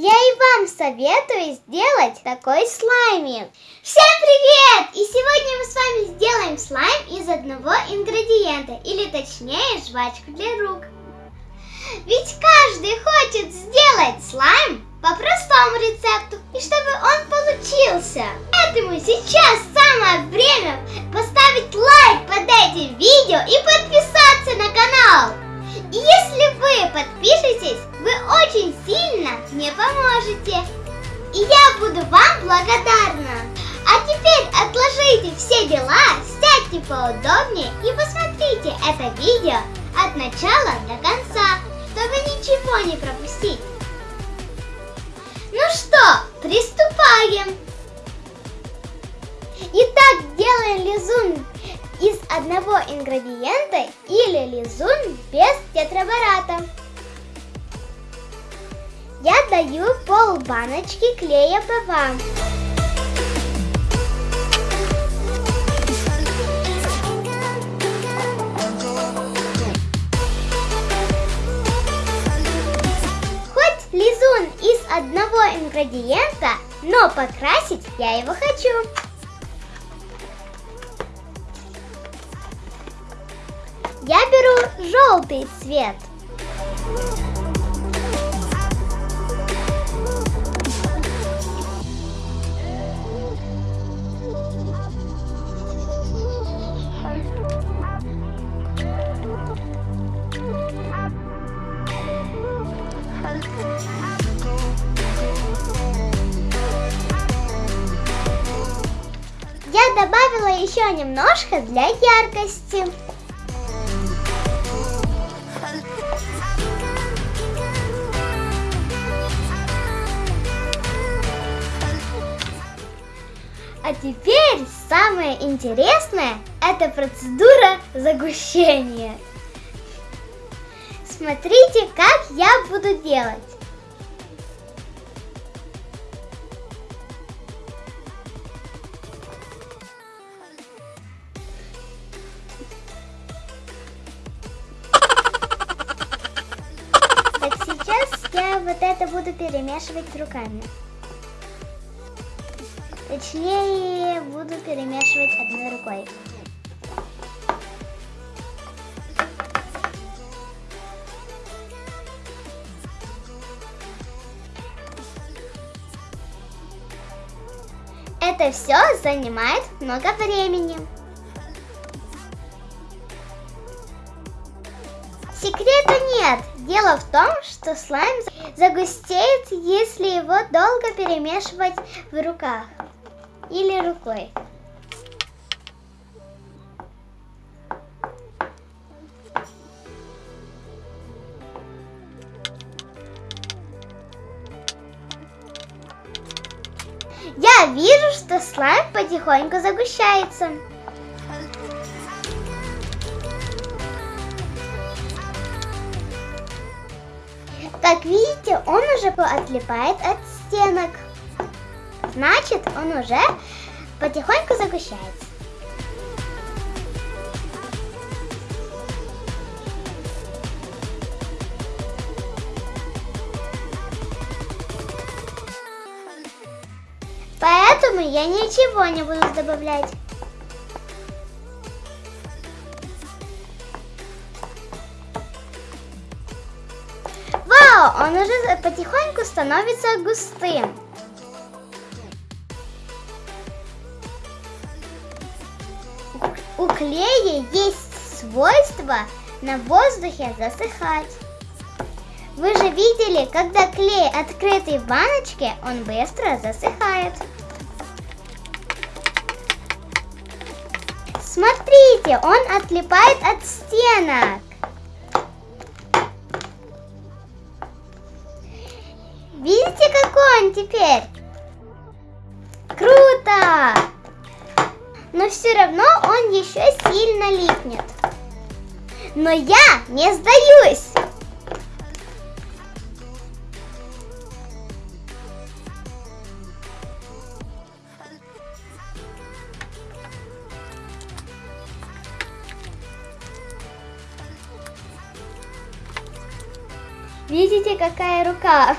Я и вам советую сделать такой слаймик. Всем привет! И сегодня мы с вами сделаем слайм из одного ингредиента, или точнее жвачку для рук. Ведь каждый хочет сделать слайм по простому рецепту, и чтобы он получился. Поэтому сейчас самое время поставить лайк под этим видео и подписаться на канал. Если вы подпишетесь, вы очень сильно мне поможете. И я буду вам благодарна. А теперь отложите все дела, сядьте поудобнее и посмотрите это видео от начала до конца, чтобы ничего не пропустить. Ну что, приступаем! Итак, делаем лизун из одного ингредиента или лизун без тетрабората. Я даю пол баночки клея ПВА. Хоть лизун из одного ингредиента, но покрасить я его хочу. Я беру желтый цвет. Я добавила еще немножко для яркости. А теперь самое интересное – это процедура загущения. Смотрите, как я буду делать. Так, сейчас я вот это буду перемешивать руками. Точнее, буду перемешивать одной рукой. Это все занимает много времени. Секрета нет. Дело в том, что слайм загустеет, если его долго перемешивать в руках или рукой. Я вижу, что слайм потихоньку загущается. Как видите, он уже отлипает от стенок. Значит, он уже потихоньку загущается. Поэтому я ничего не буду добавлять. Вау, он уже потихоньку становится густым. У клея есть свойство на воздухе засыхать. Вы же видели, когда клей открытый в баночке, он быстро засыхает. Смотрите, он отлипает от стенок. Видите, какой он теперь? Круто! Но все равно еще сильно липнет. Но я не сдаюсь. Видите, какая рука?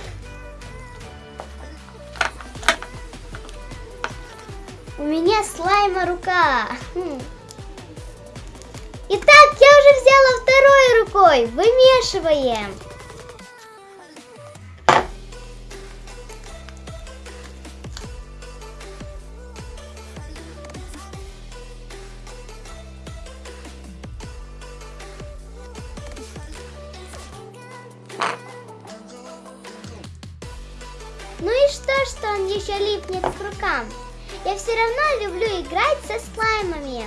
У меня слайма рука. Хм. Итак, я уже взяла второй рукой. Вымешиваем. Ну и что, что он еще липнет к рукам? Я все равно люблю играть со слаймами.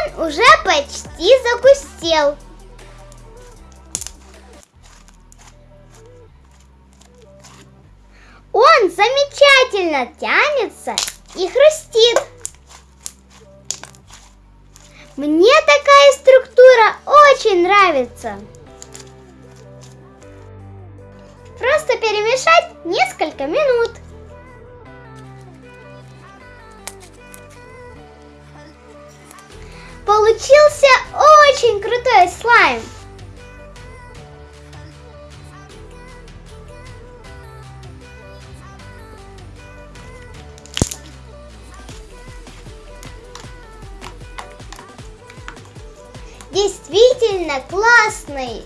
Он уже почти загустел. Он замечательно тянется и хрустит. Мне такая структура очень нравится. Просто перемешать несколько минут. Получился очень крутой слайм. Действительно классный.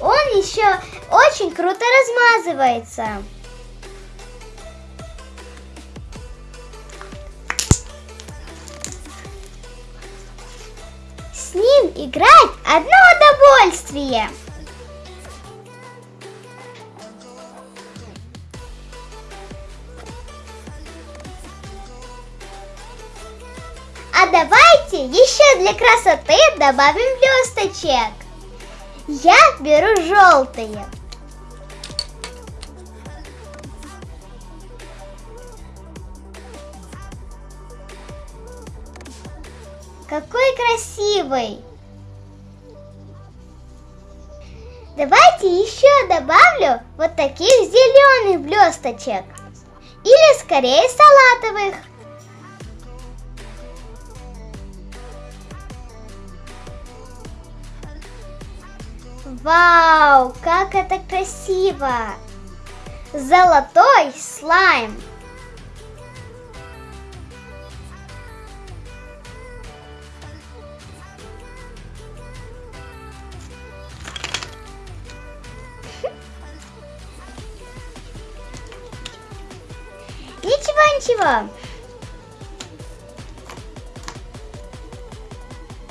Он еще очень круто размазывается. Играть одно удовольствие. А давайте еще для красоты добавим блесточек. Я беру желтые. Какой красивый! Давайте еще добавлю вот таких зеленых блесточек. Или скорее салатовых. Вау, как это красиво! Золотой слайм! Ничего, ничего.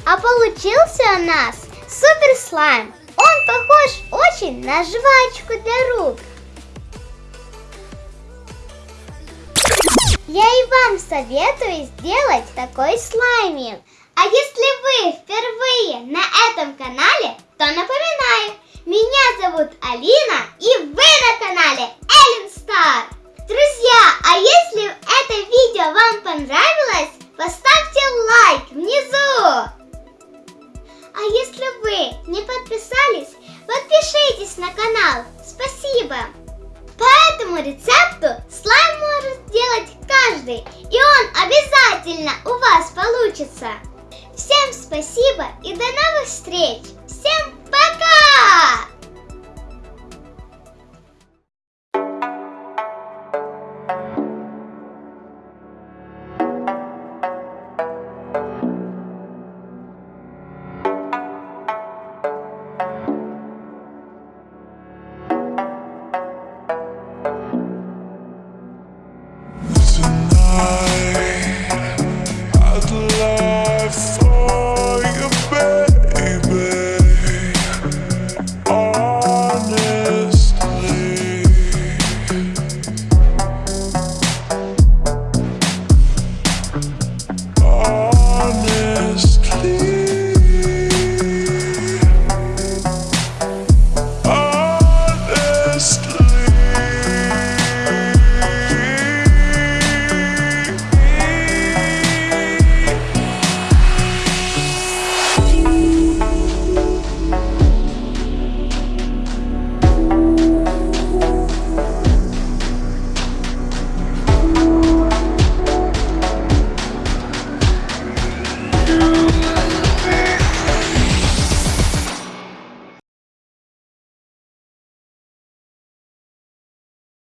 А получился у нас супер слайм. Он похож очень на жвачку для рук. Я и вам советую сделать такой слаймик. А если вы впервые на этом канале, то напоминаю, меня зовут Алина и вы на канале Эллен Стар. Друзья, а если это видео вам понравилось, поставьте лайк внизу. А если вы не подписались, подпишитесь на канал. Спасибо. По этому